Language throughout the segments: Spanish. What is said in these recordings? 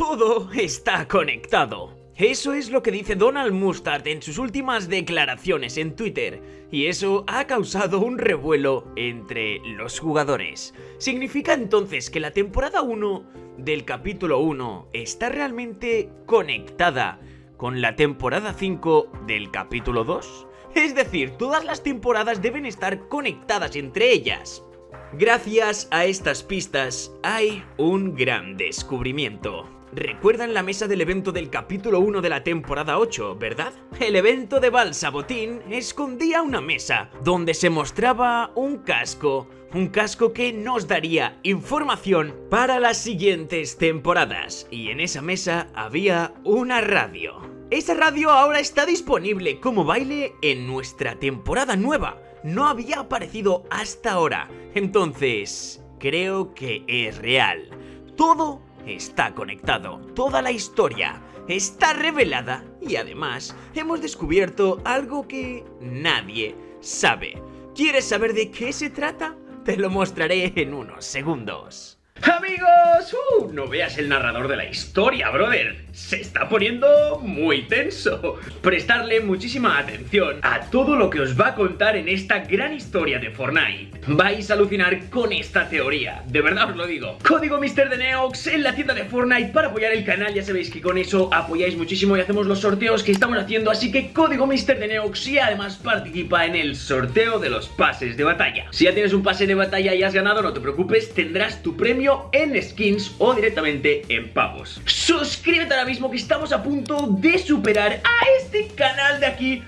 Todo está conectado. Eso es lo que dice Donald Mustard en sus últimas declaraciones en Twitter, y eso ha causado un revuelo entre los jugadores. ¿Significa entonces que la temporada 1 del capítulo 1 está realmente conectada con la temporada 5 del capítulo 2? Es decir, todas las temporadas deben estar conectadas entre ellas. Gracias a estas pistas hay un gran descubrimiento. Recuerdan la mesa del evento del capítulo 1 de la temporada 8, ¿verdad? El evento de Balsabotín escondía una mesa donde se mostraba un casco, un casco que nos daría información para las siguientes temporadas. Y en esa mesa había una radio. Esa radio ahora está disponible como baile en nuestra temporada nueva. No había aparecido hasta ahora. Entonces, creo que es real. Todo está conectado, toda la historia está revelada y además hemos descubierto algo que nadie sabe. ¿Quieres saber de qué se trata? Te lo mostraré en unos segundos. Amigos, uh, no veas el narrador de la historia, brother. Se está poniendo muy tenso. Prestarle muchísima atención a todo lo que os va a contar en esta gran historia de Fortnite. Vais a alucinar con esta teoría, de verdad os lo digo. Código Mister de Neox en la tienda de Fortnite para apoyar el canal, ya sabéis que con eso apoyáis muchísimo y hacemos los sorteos que estamos haciendo, así que código Mister de Neox y además participa en el sorteo de los pases de batalla. Si ya tienes un pase de batalla y has ganado, no te preocupes, tendrás tu premio en skins o directamente en pavos. Suscríbete ahora mismo que estamos a punto de superar a este canal de aquí.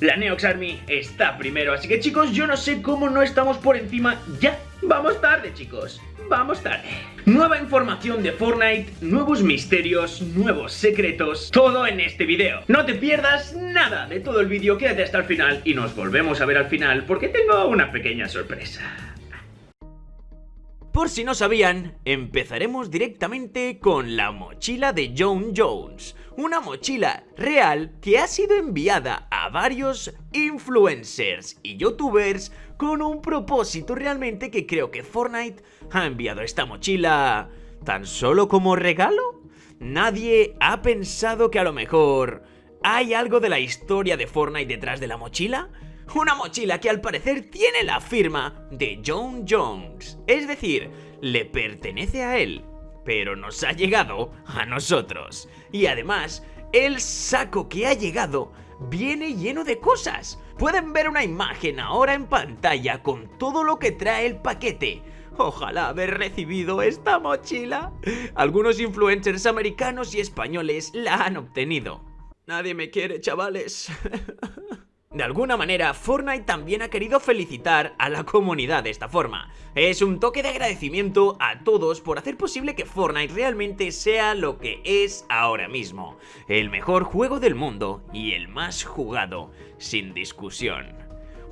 La Neox Army está primero, así que chicos, yo no sé cómo no estamos por encima ya. Vamos tarde, chicos. Vamos tarde. Nueva información de Fortnite, nuevos misterios, nuevos secretos, todo en este video. No te pierdas nada de todo el vídeo, quédate hasta el final y nos volvemos a ver al final porque tengo una pequeña sorpresa. Por si no sabían, empezaremos directamente con la mochila de John Jones, una mochila real que ha sido enviada a varios influencers y youtubers con un propósito realmente que creo que Fortnite ha enviado esta mochila tan solo como regalo. Nadie ha pensado que a lo mejor hay algo de la historia de Fortnite detrás de la mochila. Una mochila que al parecer tiene la firma de John Jones, es decir, le pertenece a él, pero nos ha llegado a nosotros. Y además, el saco que ha llegado viene lleno de cosas. Pueden ver una imagen ahora en pantalla con todo lo que trae el paquete. Ojalá haber recibido esta mochila. Algunos influencers americanos y españoles la han obtenido. Nadie me quiere, chavales. De alguna manera, Fortnite también ha querido felicitar a la comunidad de esta forma. Es un toque de agradecimiento a todos por hacer posible que Fortnite realmente sea lo que es ahora mismo. El mejor juego del mundo y el más jugado, sin discusión.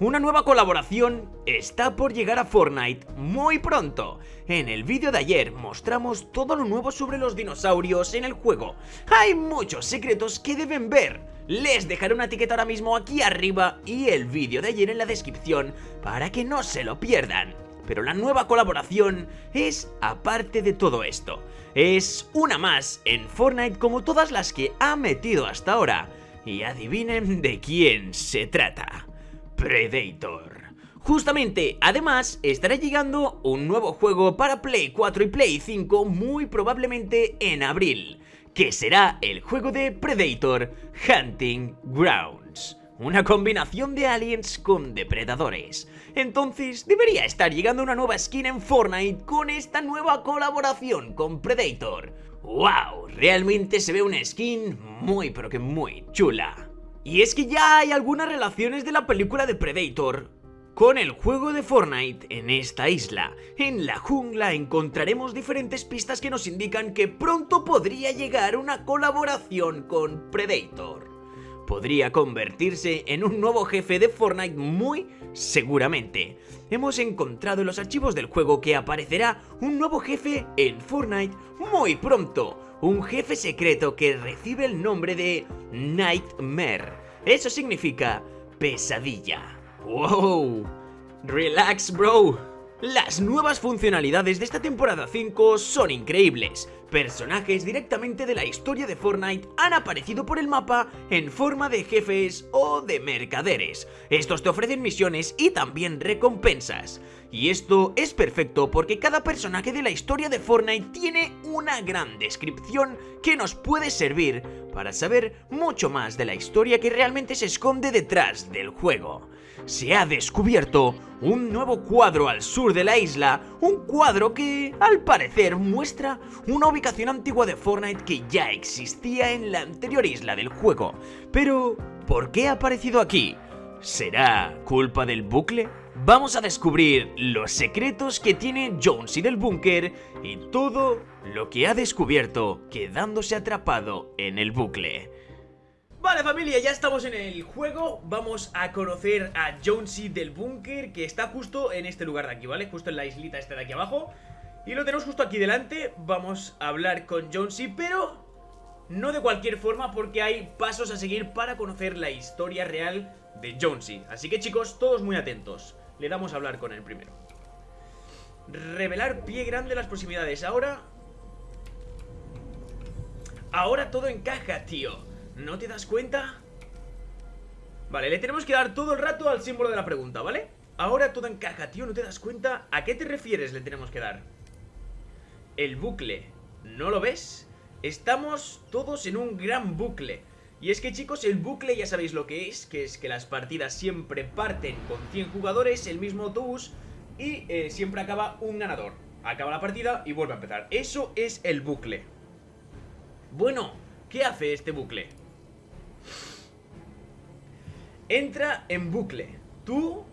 Una nueva colaboración está por llegar a Fortnite muy pronto. En el vídeo de ayer mostramos todo lo nuevo sobre los dinosaurios en el juego. Hay muchos secretos que deben ver. Les dejaré una etiqueta ahora mismo aquí arriba y el vídeo de ayer en la descripción para que no se lo pierdan. Pero la nueva colaboración es aparte de todo esto. Es una más en Fortnite como todas las que ha metido hasta ahora. Y adivinen de quién se trata. Predator. Justamente, además, estará llegando un nuevo juego para Play 4 y Play 5 muy probablemente en abril que será el juego de Predator Hunting Grounds. Una combinación de aliens con depredadores. Entonces debería estar llegando una nueva skin en Fortnite con esta nueva colaboración con Predator. ¡Wow! Realmente se ve una skin muy pero que muy chula. Y es que ya hay algunas relaciones de la película de Predator con el juego de Fortnite en esta isla, en la jungla encontraremos diferentes pistas que nos indican que pronto podría llegar una colaboración con Predator. Podría convertirse en un nuevo jefe de Fortnite muy seguramente. Hemos encontrado en los archivos del juego que aparecerá un nuevo jefe en Fortnite muy pronto. Un jefe secreto que recibe el nombre de Nightmare. Eso significa pesadilla. ¡Wow! ¡Relax, bro! Las nuevas funcionalidades de esta temporada 5 son increíbles, personajes directamente de la historia de Fortnite han aparecido por el mapa en forma de jefes o de mercaderes. Estos te ofrecen misiones y también recompensas. Y esto es perfecto porque cada personaje de la historia de Fortnite tiene una gran descripción que nos puede servir para saber mucho más de la historia que realmente se esconde detrás del juego. Se ha descubierto un nuevo cuadro al sur de la isla, un cuadro que, al parecer, muestra una ubicación antigua de Fortnite que ya existía en la anterior isla del juego. Pero, ¿por qué ha aparecido aquí? ¿Será culpa del bucle? Vamos a descubrir los secretos que tiene Jonesy del búnker y todo lo que ha descubierto quedándose atrapado en el bucle. Vale familia, ya estamos en el juego. Vamos a conocer a Jonesy del búnker Que está justo en este lugar de aquí, ¿vale? Justo en la islita esta de aquí abajo. Y lo tenemos justo aquí delante. Vamos a hablar con Jonesy, pero no de cualquier forma porque hay pasos a seguir para conocer la historia real de Jonesy. Así que chicos, todos muy atentos. Le damos a hablar con él primero. Revelar pie grande las proximidades. Ahora... Ahora todo encaja, tío ¿No te das cuenta? Vale, le tenemos que dar todo el rato al símbolo de la pregunta, ¿vale? Ahora todo encaja, tío, ¿no te das cuenta? ¿A qué te refieres le tenemos que dar? El bucle, ¿no lo ves? Estamos todos en un gran bucle Y es que chicos, el bucle ya sabéis lo que es Que es que las partidas siempre parten con 100 jugadores, el mismo autobús Y eh, siempre acaba un ganador Acaba la partida y vuelve a empezar Eso es el bucle Bueno, ¿qué hace este bucle? Entra en bucle. Tú,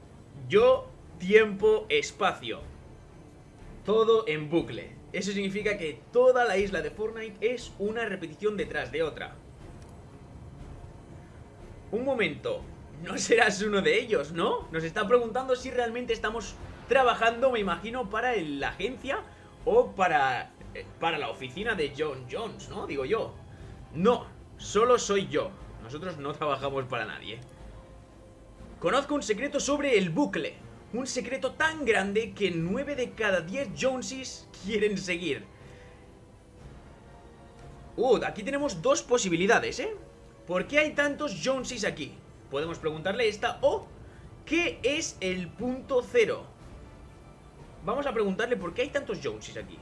yo, tiempo, espacio. Todo en bucle. Eso significa que toda la isla de Fortnite es una repetición detrás de otra. Un momento, no serás uno de ellos, ¿no? Nos está preguntando si realmente estamos trabajando, me imagino, para la agencia o para, eh, para la oficina de John Jones, ¿no? Digo yo. No, solo soy yo. Nosotros no trabajamos para nadie. Conozco un secreto sobre el bucle. Un secreto tan grande que 9 de cada 10 Joneses quieren seguir. Uh, aquí tenemos dos posibilidades, ¿eh? ¿Por qué hay tantos Joneses aquí? Podemos preguntarle esta o... ¿Qué es el punto cero? Vamos a preguntarle por qué hay tantos Joneses aquí.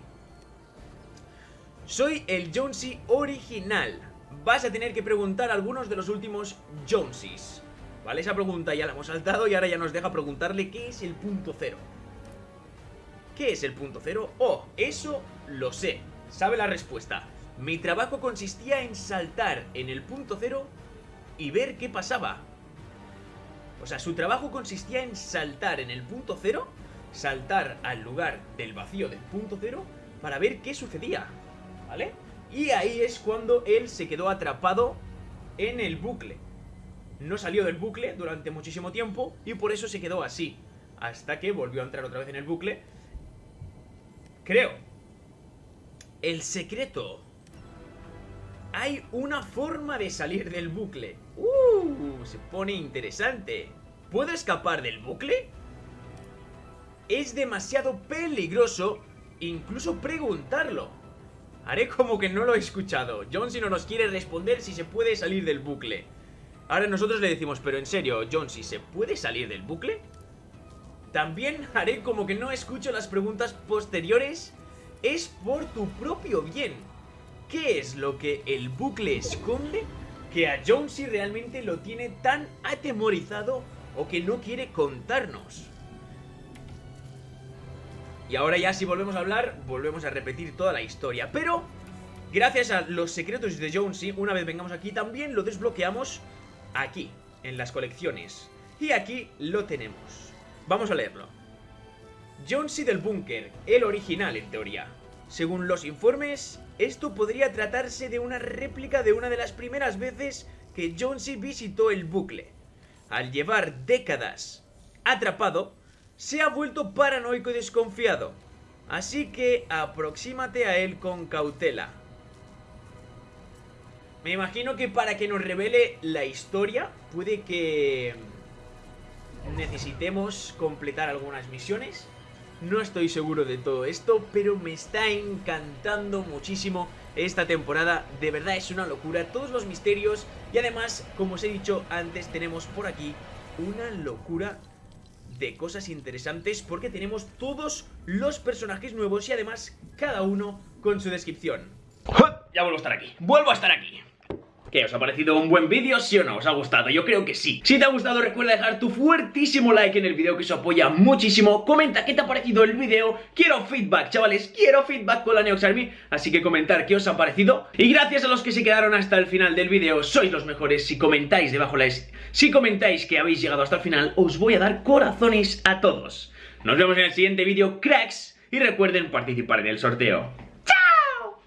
Soy el Jonesy original. Vas a tener que preguntar algunos de los últimos Joneses. ¿Vale? Esa pregunta ya la hemos saltado y ahora ya nos deja preguntarle qué es el punto cero. ¿Qué es el punto cero? Oh, eso lo sé. Sabe la respuesta. Mi trabajo consistía en saltar en el punto cero y ver qué pasaba. O sea, su trabajo consistía en saltar en el punto cero, saltar al lugar del vacío del punto cero para ver qué sucedía. ¿Vale? Y ahí es cuando él se quedó atrapado en el bucle no salió del bucle durante muchísimo tiempo y por eso se quedó así. Hasta que volvió a entrar otra vez en el bucle. Creo. El secreto. Hay una forma de salir del bucle. ¡Uh! Se pone interesante. ¿Puedo escapar del bucle? Es demasiado peligroso incluso preguntarlo. Haré como que no lo he escuchado. John si no nos quiere responder si se puede salir del bucle. Ahora nosotros le decimos, pero en serio, John, si se puede salir del bucle? También haré como que no escucho las preguntas posteriores. Es por tu propio bien. ¿Qué es lo que el bucle esconde que a Jonesy realmente lo tiene tan atemorizado o que no quiere contarnos? Y ahora ya si volvemos a hablar, volvemos a repetir toda la historia. Pero, gracias a los secretos de Jonesy, una vez vengamos aquí, también lo desbloqueamos aquí, en las colecciones. Y aquí lo tenemos. Vamos a leerlo. Jonesy del Búnker, el original en teoría. Según los informes, esto podría tratarse de una réplica de una de las primeras veces que Jonesy visitó el bucle. Al llevar décadas atrapado, se ha vuelto paranoico y desconfiado. Así que aproxímate a él con cautela. Me imagino que para que nos revele la historia puede que necesitemos completar algunas misiones. No estoy seguro de todo esto, pero me está encantando muchísimo esta temporada. De verdad es una locura, todos los misterios y además, como os he dicho antes, tenemos por aquí una locura de cosas interesantes porque tenemos todos los personajes nuevos y además cada uno con su descripción. Ya vuelvo a estar aquí, vuelvo a estar aquí ¿Qué? ¿Os ha parecido un buen vídeo? ¿Sí o no? ¿Os ha gustado? Yo creo que sí. Si te ha gustado recuerda dejar tu fuertísimo like en el vídeo que eso apoya muchísimo. Comenta qué te ha parecido el vídeo. Quiero feedback, chavales. Quiero feedback con la Neox Army. Así que comentar qué os ha parecido. Y gracias a los que se quedaron hasta el final del vídeo. Sois los mejores. Si comentáis debajo la... Si comentáis que habéis llegado hasta el final, os voy a dar corazones a todos. Nos vemos en el siguiente vídeo, cracks. Y recuerden participar en el sorteo.